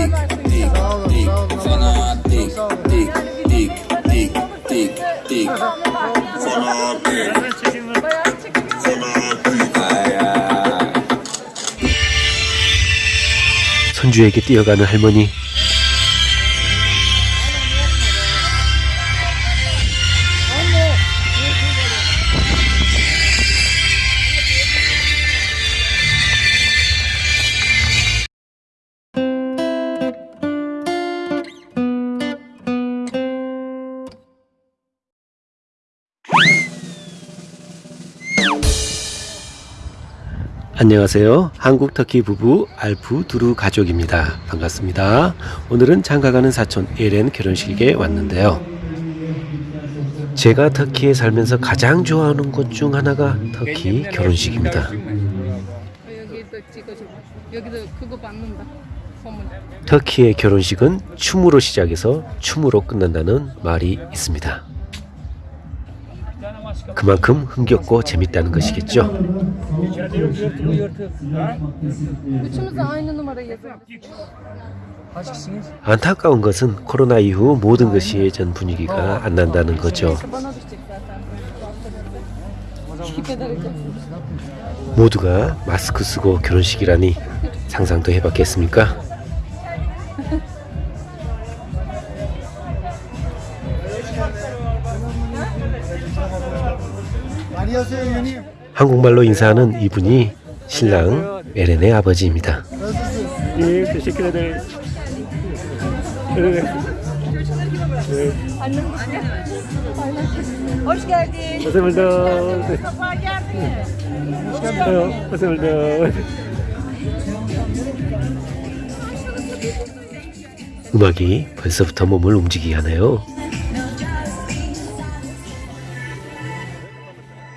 띡, 띡, fana, 띡, 띡, 띡, 띡, 띡, 띡, fana, 띡, fana, 띡. 아야. 손주에게 뛰어가는 할머니. 안녕하세요. 한국 터키 부부 알프 두루 가족입니다. 반갑습니다. 오늘은 장가가는 사촌 에렌 결혼식에 왔는데요. 제가 터키에 살면서 가장 좋아하는 곳중 하나가 터키 결혼식입니다. 터키의 결혼식은 춤으로 시작해서 춤으로 끝난다는 말이 있습니다. 그만큼 흥겹고 재밌다는 것이겠죠. 안타까운 것은 코로나 이후 모든 것이 예전 분위기가 안 난다는 거죠. 모두가 마스크 쓰고 결혼식이라니 상상도 해봤겠습니까? 한국말로 인사하는 이분이 신랑 에렌의 아버지입니다. 예. 음악이 벌써부터 몸을 움직이게 하네요.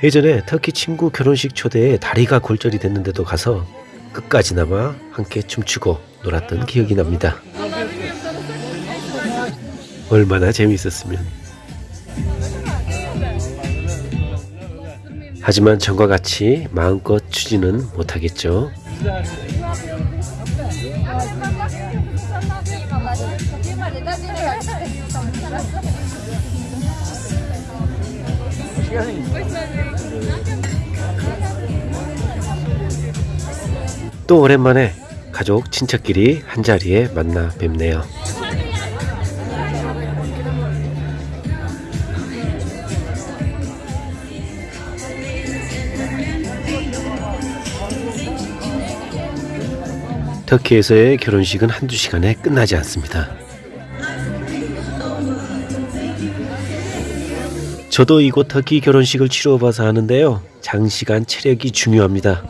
예전에 터키 친구 결혼식 초대에 다리가 골절이 됐는데도 가서 끝까지나마 함께 춤추고 놀았던 기억이 납니다. 얼마나 재미있었으면. 하지만 전과 같이 마음껏 추지는 못하겠죠. 또 오랜만에 가족 친척끼리 한자리에 만나 뵙네요. 터키에서의 결혼식은 한두 시간에 끝나지 않습니다. 저도 이곳 터키 결혼식을 치러봐서 하는데요. 장시간 체력이 중요합니다.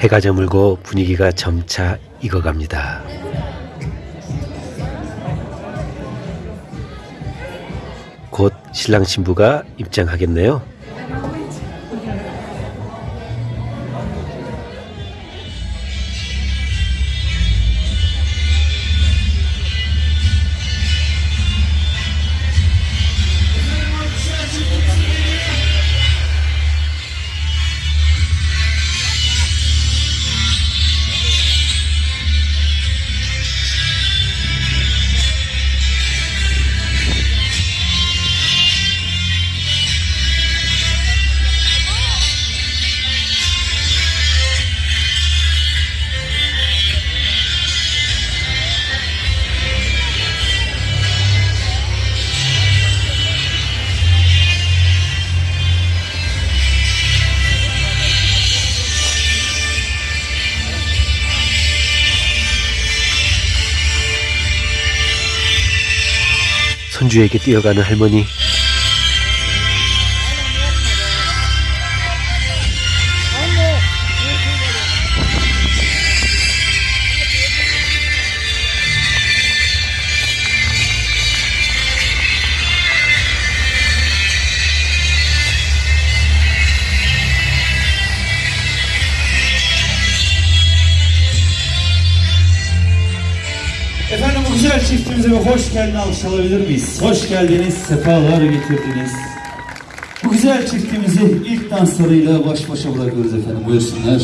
해가 저물고 분위기가 점차 익어갑니다. 곧 신랑 신부가 입장하겠네요. 손주에게 뛰어가는 할머니. Bu güzel çiftimize bir hoş geldin alkış alabilir miyiz? Hoş geldiniz, sefalar getirdiniz. Bu güzel çiftimizi ilk danslarıyla baş başa bırakıyoruz efendim. Buyursunlar.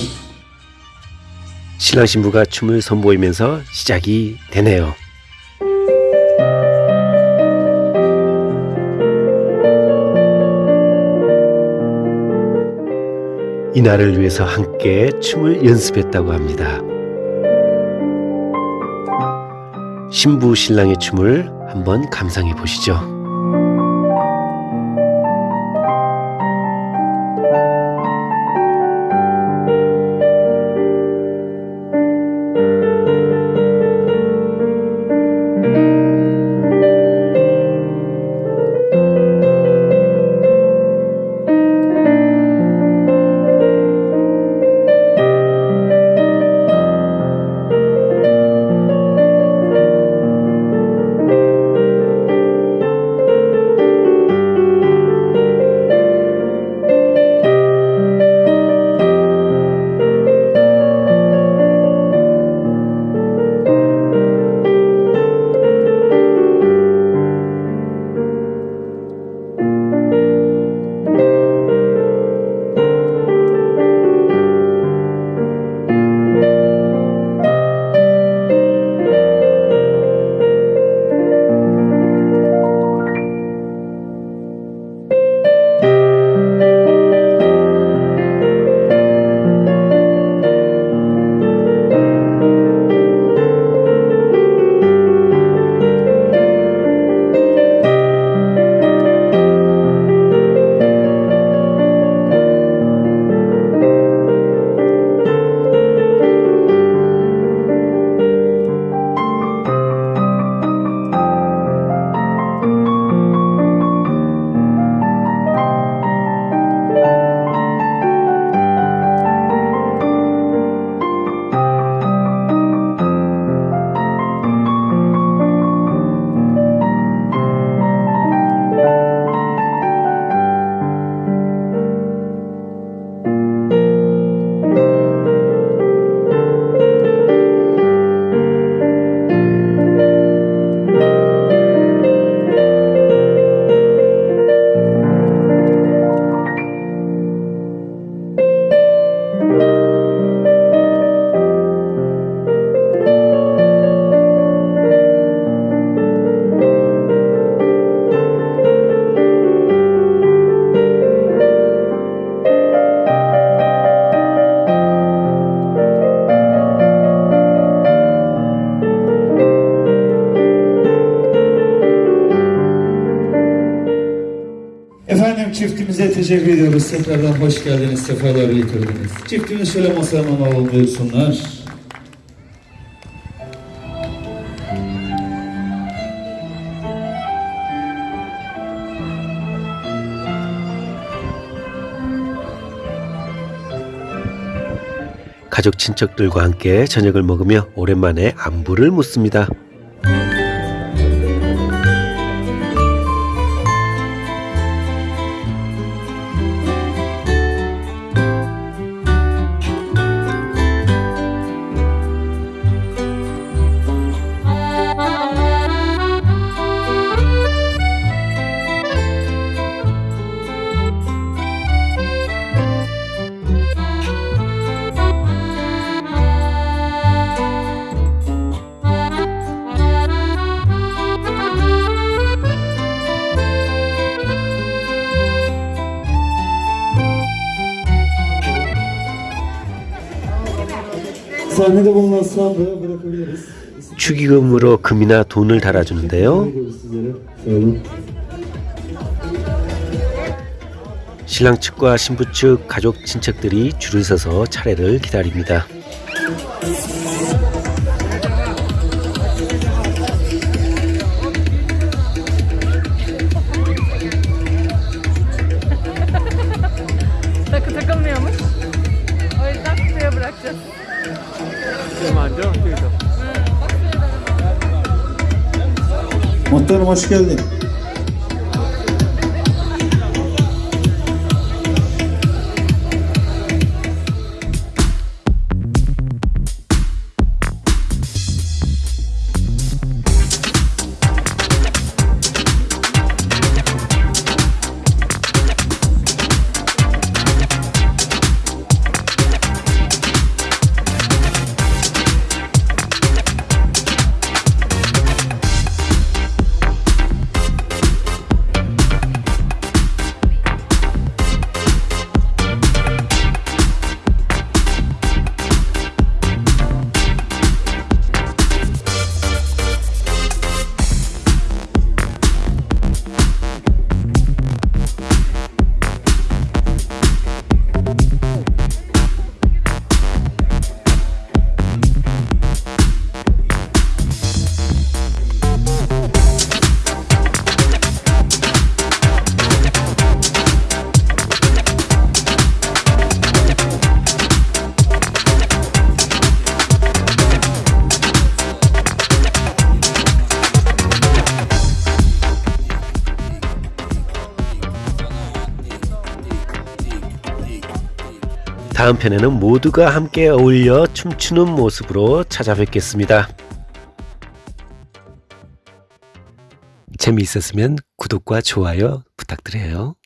신랑 신부가 춤을 선보이면서 시작이 되네요. 이 날을 위해서 함께 춤을 연습했다고 합니다. 신부 신랑의 춤을 한번 감상해 보시죠. Çiftimize teşekkür ediyoruz. Tekrardan hoş geldiniz, sefalar getirdiniz. Çiftimiz şöyle masaya alalım buyursunlar. 가족 친척들과 함께 저녁을 먹으며 오랜만에 안부를 묻습니다. 축의금으로 금이나 돈을 달아주는데요. 신랑 측과 신부 측 가족 친척들이 줄을 서서 차례를 기다립니다. Muhtarım hoş geldin. 다음 편에는 모두가 함께 어울려 춤추는 모습으로 찾아뵙겠습니다. 재미있었으면 구독과 좋아요 부탁드려요.